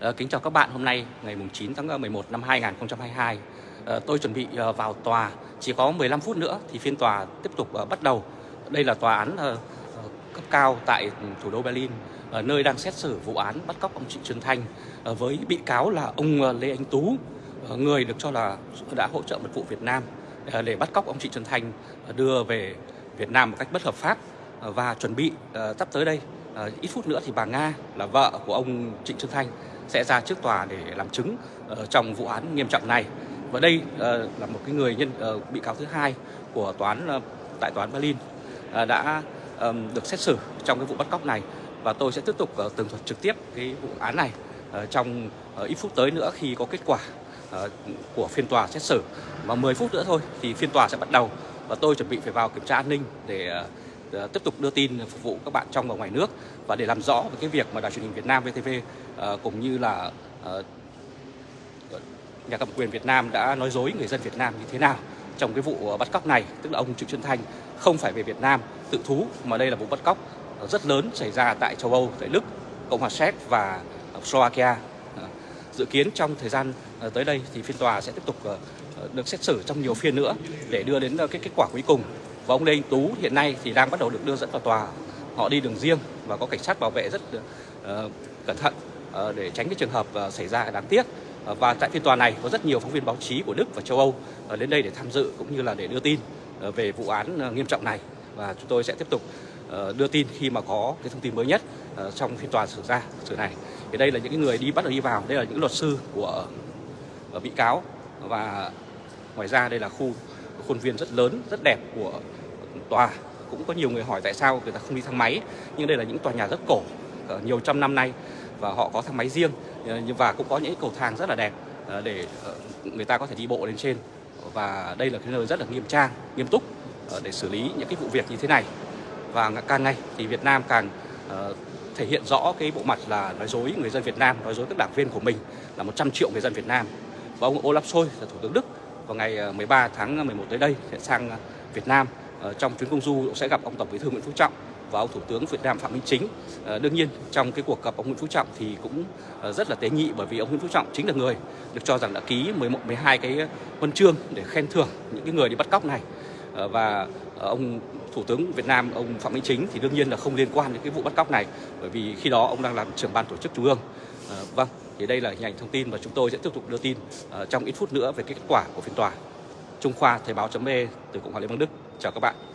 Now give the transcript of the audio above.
Ờ, kính chào các bạn, hôm nay ngày 9 tháng ờ, 11 năm 2022 ờ, Tôi chuẩn bị vào tòa, chỉ có 15 phút nữa thì phiên tòa tiếp tục bắt đầu. Đây là tòa án cấp cao tại thủ đô Berlin Nơi đang xét xử vụ án bắt cóc ông Trịnh Xuân Thanh Với bị cáo là ông Lê Anh Tú Người được cho là đã hỗ trợ mật vụ Việt Nam Để bắt cóc ông Trịnh Xuân Thanh đưa về Việt Nam một cách bất hợp pháp Và chuẩn bị sắp tới đây. Ờ, ít phút nữa thì bà Nga là vợ của ông Trịnh Xuân Thanh sẽ ra trước tòa để làm chứng uh, trong vụ án nghiêm trọng này. Và đây uh, là một cái người nhân uh, bị cáo thứ hai của tòa án uh, tại tòa án Berlin uh, đã um, được xét xử trong cái vụ bắt cóc này. Và tôi sẽ tiếp tục uh, tường thuật trực tiếp cái vụ án này uh, trong uh, ít phút tới nữa khi có kết quả uh, của phiên tòa xét xử. Và 10 phút nữa thôi thì phiên tòa sẽ bắt đầu. Và tôi chuẩn bị phải vào kiểm tra an ninh để uh, Ờ, tiếp tục đưa tin phục vụ các bạn trong và ngoài nước và để làm rõ về cái việc mà đài truyền hình Việt Nam VTV ờ, cũng như là ờ, nhà cầm quyền Việt Nam đã nói dối người dân Việt Nam như thế nào trong cái vụ bắt cóc này tức là ông Trịnh Xuân Thanh không phải về Việt Nam tự thú mà đây là vụ bắt cóc rất lớn xảy ra tại châu Âu, tại Đức, Cộng hòa Séc và Slovakia. Dự kiến trong thời gian tới đây thì phiên tòa sẽ tiếp tục được xét xử trong nhiều phiên nữa để đưa đến cái kết quả cuối cùng và ông Lê Anh Tú hiện nay thì đang bắt đầu được đưa dẫn vào tòa. Họ đi đường riêng và có cảnh sát bảo vệ rất uh, cẩn thận uh, để tránh cái trường hợp uh, xảy ra đáng tiếc. Uh, và tại phiên tòa này có rất nhiều phóng viên báo chí của Đức và châu Âu uh, đến đây để tham dự cũng như là để đưa tin uh, về vụ án uh, nghiêm trọng này. Và chúng tôi sẽ tiếp tục uh, đưa tin khi mà có cái thông tin mới nhất uh, trong phiên tòa xử ra xử này. Thì đây là những người đi bắt đầu đi vào. Đây là những luật sư của uh, bị cáo. Và ngoài ra đây là khu khuôn viên rất lớn, rất đẹp của tòa. Cũng có nhiều người hỏi tại sao người ta không đi thang máy. Nhưng đây là những tòa nhà rất cổ ờ, nhiều trăm năm nay. Và họ có thang máy riêng ờ, và cũng có những cầu thang rất là đẹp ờ, để người ta có thể đi bộ lên trên. Và đây là cái nơi rất là nghiêm trang, nghiêm túc để xử lý những cái vụ việc như thế này. Và càng ngày thì Việt Nam càng thể hiện rõ cái bộ mặt là nói dối người dân Việt Nam, nói dối các đảng viên của mình là 100 triệu người dân Việt Nam. Và ông Olaf Scholz là thủ tướng Đức vào ngày ờ, 13 tháng ờ, 11 tới đây sẽ sang ờ, Việt Nam trong chuyến công du sẽ gặp ông Tổng Bí thư Nguyễn Phú Trọng và ông Thủ tướng Việt Nam Phạm Minh Chính. Đương nhiên trong cái cuộc gặp ông Nguyễn Phú Trọng thì cũng rất là tế nhị bởi vì ông Nguyễn Phú Trọng chính là người được cho rằng đã ký 11 12 cái huân chương để khen thưởng những cái người đi bắt cóc này. Và ông Thủ tướng Việt Nam ông Phạm Minh Chính thì đương nhiên là không liên quan đến cái vụ bắt cóc này bởi vì khi đó ông đang làm trưởng ban tổ chức trung ương. Vâng, thì đây là hình ảnh thông tin và chúng tôi sẽ tiếp tục đưa tin uh, trong ít phút nữa về cái kết quả của phiên tòa. Trung Khoa Thời Báo .me từ Cộng hòa Liên bang Đức. Chào các bạn.